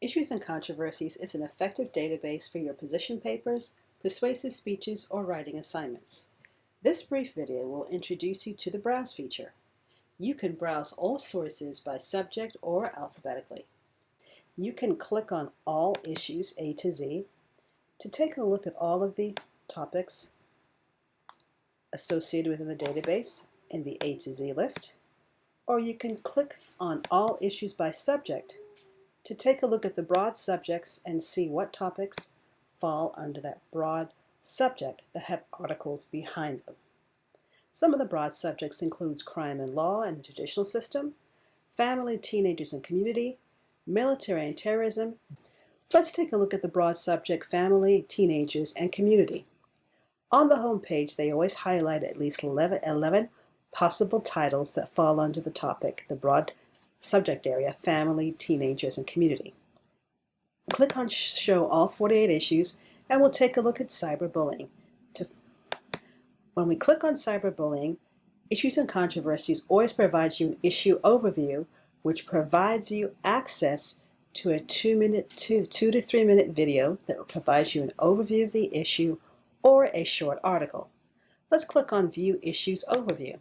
Issues and Controversies is an effective database for your position papers, persuasive speeches, or writing assignments. This brief video will introduce you to the Browse feature. You can browse all sources by subject or alphabetically. You can click on All Issues A to Z to take a look at all of the topics associated within the database in the A to Z list, or you can click on All Issues by Subject to take a look at the broad subjects and see what topics fall under that broad subject that have articles behind them. Some of the broad subjects includes crime and law and the judicial system, family, teenagers and community, military and terrorism. Let's take a look at the broad subject family, teenagers, and community. On the home page, they always highlight at least 11, 11 possible titles that fall under the topic, the broad subject area, family, teenagers, and community. Click on show all 48 issues and we'll take a look at cyberbullying. When we click on cyberbullying, Issues and Controversies always provides you an issue overview which provides you access to a two minute, two, two to three minute video that provides you an overview of the issue or a short article. Let's click on View Issues Overview.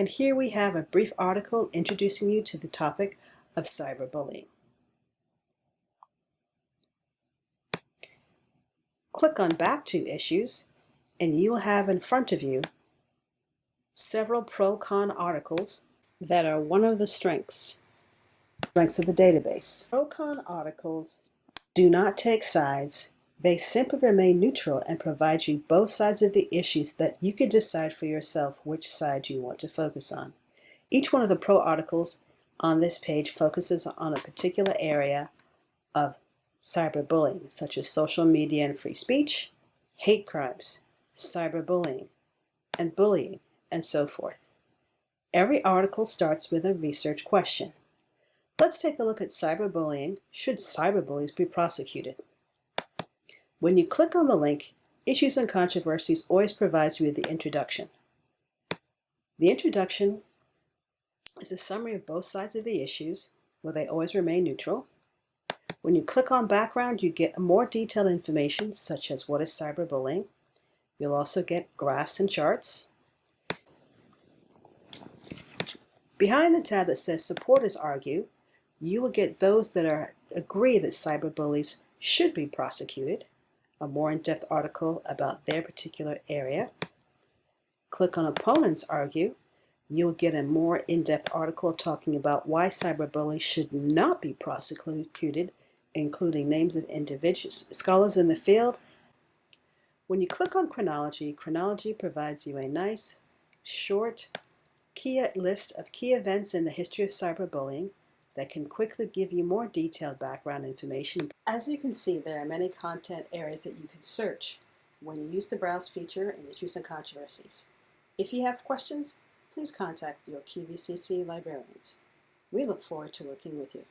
And here we have a brief article introducing you to the topic of cyberbullying. Click on Back to Issues, and you will have in front of you several pro-con articles that are one of the strengths, strengths of the database. Pro-con articles do not take sides they simply remain neutral and provide you both sides of the issues that you can decide for yourself which side you want to focus on. Each one of the pro articles on this page focuses on a particular area of cyberbullying, such as social media and free speech, hate crimes, cyberbullying, and bullying, and so forth. Every article starts with a research question. Let's take a look at cyberbullying. Should cyberbullies be prosecuted? When you click on the link, Issues and Controversies always provides you with the introduction. The introduction is a summary of both sides of the issues, where they always remain neutral. When you click on background, you get more detailed information, such as what is cyberbullying. You'll also get graphs and charts. Behind the tab that says Supporters Argue, you will get those that are agree that cyberbullies should be prosecuted a more in-depth article about their particular area. Click on Opponents Argue. You'll get a more in-depth article talking about why cyberbullying should not be prosecuted, including names of individuals, scholars in the field. When you click on Chronology, Chronology provides you a nice, short, key list of key events in the history of cyberbullying that can quickly give you more detailed background information. As you can see, there are many content areas that you can search when you use the Browse feature in Issues and Controversies. If you have questions, please contact your QVCC librarians. We look forward to working with you.